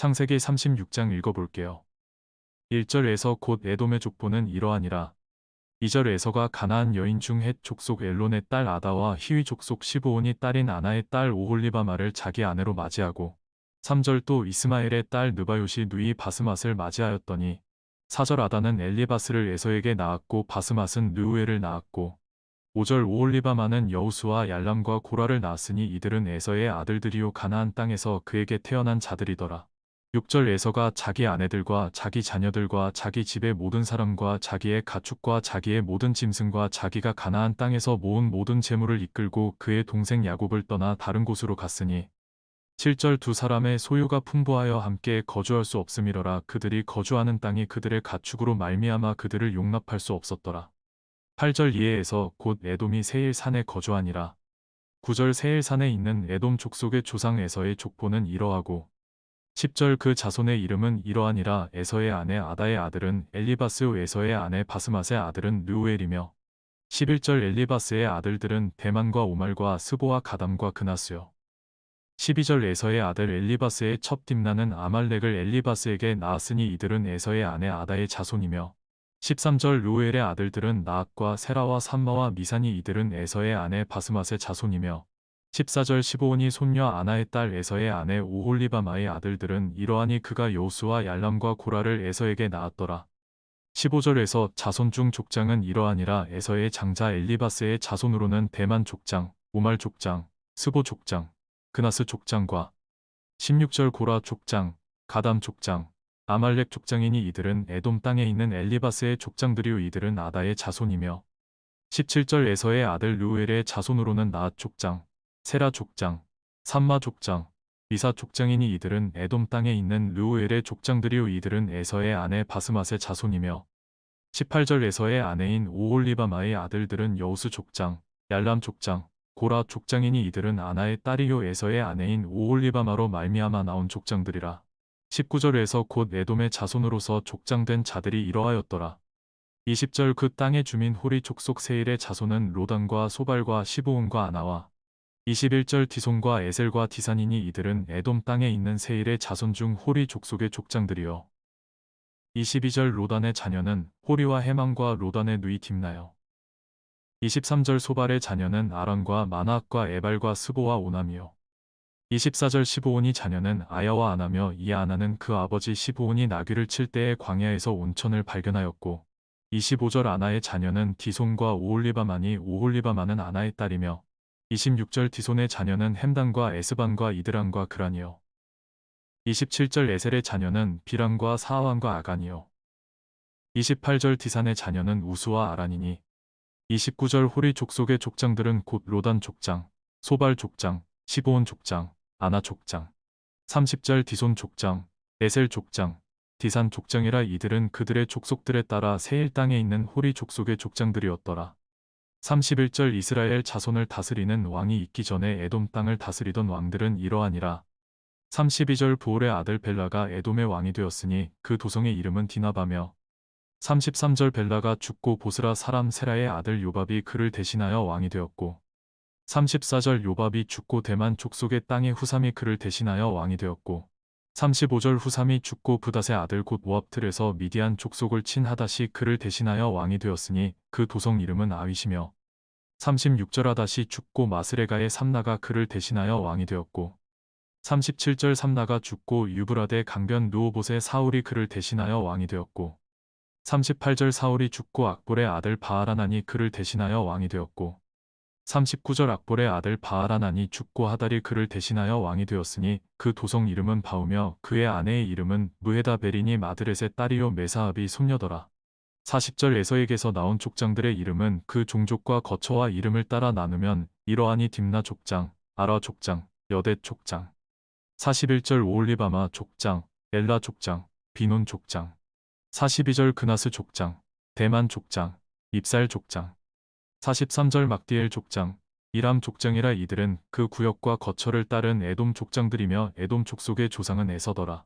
창세기 36장 읽어볼게요. 1절에서 곧 에돔의 족보는 이러하니라. 2절 에서가 가나안 여인 중 헷 족속 엘론의 딸 아다와 히위 족속 시브온이 딸인 아나의 딸 오홀리바마를 자기 아내로 맞이하고 3절 또 이스마엘의 딸 느바요시 누이 바스맛을 맞이하였더니 4절 아다는 엘리바스를 에서에게 낳았고 바스맛은 느우엘을 낳았고 5절 오홀리바마는 여우수와 얄람과 고라를 낳았으니 이들은 에서의 아들들이요 가나안 땅에서 그에게 태어난 자들이더라. 6절 에서가 자기 아내들과 자기 자녀들과 자기 집의 모든 사람과 자기의 가축과 자기의 모든 짐승과 자기가 가나안 땅에서 모은 모든 재물을 이끌고 그의 동생 야곱을 떠나 다른 곳으로 갔으니 7절 두 사람의 소유가 풍부하여 함께 거주할 수 없음이러라 그들이 거주하는 땅이 그들의 가축으로 말미암아 그들을 용납할 수 없었더라. 8절 이해에서 곧 에돔이 세일산에 거주하니라. 9절 세일산에 있는 에돔 족속의 조상 에서의 족보는 이러하고 10절 그 자손의 이름은 이러하니라. 에서의 아내 아다의 아들은 엘리바스 에서의 아내 바스맛의 아들은 르우엘이며 11절 엘리바스의 아들들은 대만과 오말과 스보와 가담과 그나스요. 12절 에서의 아들 엘리바스의 첩 딥나는 아말렉을 엘리바스에게 낳았으니 이들은 에서의 아내 아다의 자손이며 13절 루엘의 아들들은 나악과 세라와 삼마와 미산이 이들은 에서의 아내 바스맛의 자손이며 14절 15온이 손녀 아나의 딸 에서의 아내 오홀리바마의 아들들은 이러하니 그가 여우수와 얄람과 고라를 에서에게 낳았더라. 15절에서 자손 중 족장은 이러하니라 에서의 장자 엘리바스의 자손으로는 대만 족장, 오말 족장, 스보 족장, 그나스 족장과 16절 고라 족장, 가담 족장, 아말렉 족장이니 이들은 에돔 땅에 있는 엘리바스의 족장들이요 이들은 아다의 자손이며 17절 에서의 아들 루엘의 자손으로는 나앗 족장, 세라 족장, 삼마 족장, 미사 족장이니 이들은 에돔 땅에 있는 르우엘의 족장들이요 이들은 에서의 아내 바스맛의 자손이며 18절 에서의 아내인 오홀리바마의 아들들은 여우스 족장, 얄람 족장, 고라 족장이니 이들은 아나의 딸이요 에서의 아내인 오홀리바마로 말미암아 나온 족장들이라. 19절에서 곧 에돔의 자손으로서 족장된 자들이 이러하였더라. 20절 그 땅의 주민 호리 족속 세일의 자손은 로단과 소발과 시보온과 아나와 21절 디손과 에셀과 디산이니 이들은 에돔 땅에 있는 세일의 자손 중 호리 족속의 족장들이요. 22절 로단의 자녀는 호리와 헤맘과 로단의 누이 딤나요. 23절 소발의 자녀는 아란과 마나핫과 에발과 스보와 오남이요. 24절 시브온의 자녀는 아야와 아나며 이 아나는 그 아버지 시브온의 나귀를 칠 때에 광야에서 온천을 발견하였고 25절 아나의 자녀는 디손과 오홀리바만이 오홀리바만은 아나의 딸이며 26절 디손의 자녀는 햄단과 에스반과 이드란과 그란이요. 27절 에셀의 자녀는 비람과 사아왕과 아간이요. 28절 디산의 자녀는 우수와 아란이니 29절 호리 족속의 족장들은 곧 로단 족장, 소발 족장, 시보온 족장, 아나 족장, 30절 디손 족장, 에셀 족장, 디산 족장이라 이들은 그들의 족속들에 따라 세일 땅에 있는 호리 족속의 족장들이었더라. 31절 이스라엘 자손을 다스리는 왕이 있기 전에 에돔 땅을 다스리던 왕들은 이러하니라. 32절 부올의 아들 벨라가 에돔의 왕이 되었으니 그 도성의 이름은 디나바며. 33절 벨라가 죽고 보스라 사람 세라의 아들 요밥이 그를 대신하여 왕이 되었고. 34절 요밥이 죽고 대만 족속의 땅의 후삼이 그를 대신하여 왕이 되었고 35절 후삼이 죽고 부닷의 아들 곧 모압틀에서 미디안 족속을 친 하닷이 그를 대신하여 왕이 되었으니 그 도성 이름은 아윗이며 36절 하닷이 죽고 마스레가의 삼나가 그를 대신하여 왕이 되었고 37절 삼나가 죽고 유브라데 강변 누오봇의 사울이 그를 대신하여 왕이 되었고 38절 사울이 죽고 악볼의 아들 바하라난이 그를 대신하여 왕이 되었고 39절 악볼의 아들 바하라난이 죽고 하달이 그를 대신하여 왕이 되었으니 그 도성 이름은 바우며 그의 아내의 이름은 무헤다 베리니 마드렛의 딸이요 메사압이 손녀더라. 40절 에서에게서 나온 족장들의 이름은 그 종족과 거처와 이름을 따라 나누면 이러하니 딥나 족장, 아라 족장, 여대 족장. 41절 오올리바마 족장, 엘라 족장, 비논 족장. 42절 그나스 족장, 대만 족장, 입살 족장. 43절 막디엘 족장, 이람 족장이라 이들은 그 구역과 거처를 따른 에돔 족장들이며 에돔 족속의 조상은 에서더라.